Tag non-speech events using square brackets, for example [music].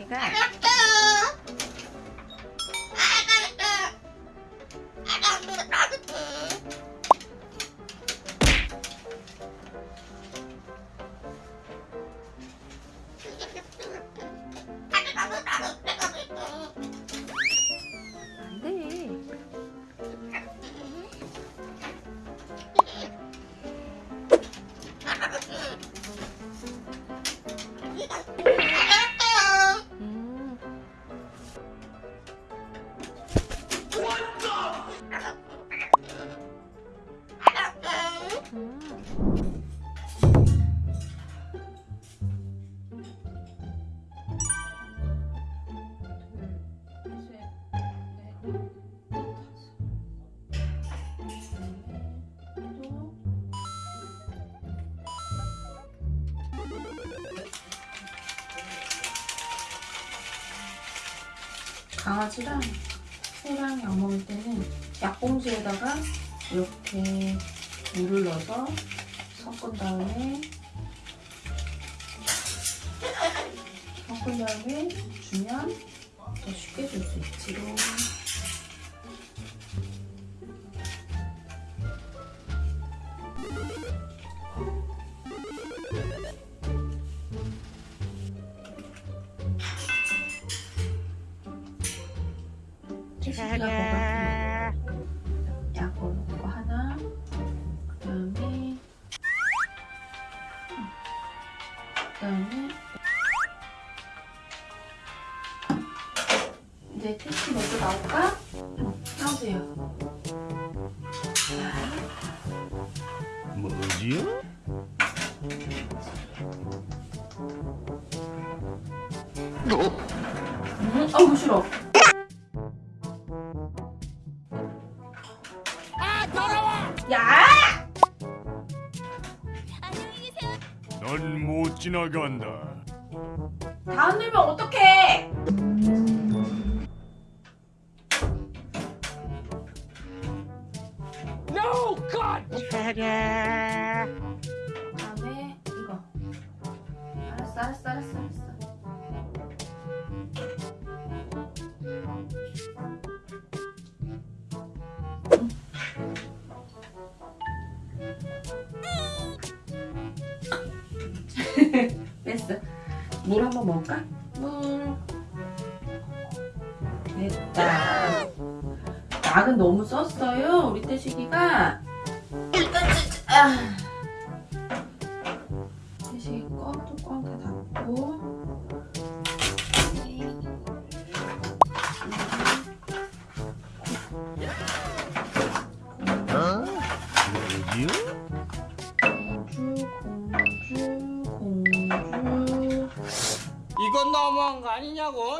여기다가 강아지랑 새랑 약 먹을 때는 약봉지에다가 이렇게 물을 넣어서 섞은 다음에 섞은 다음에 주면 더 쉽게 줄 수 있지롱. 채식이가 뭐가 약을 먹고 하나 그 다음에 그 다음에 이제 택시 먼저 나올까? 나오세요 뭐지요? 음, 아우 싫어 야! 넌못 지나간다. 다 흔들면 어떡해! 다음에 이거 알았어 알았어 알았어 알았어 [laughs] 뺐어 물 한번 먹을까? 물 됐다 약은 너무 썼어요 우리 태식이가 아. 태식이 껌 뚜껑 다 닫고 너무한 거 아니냐고?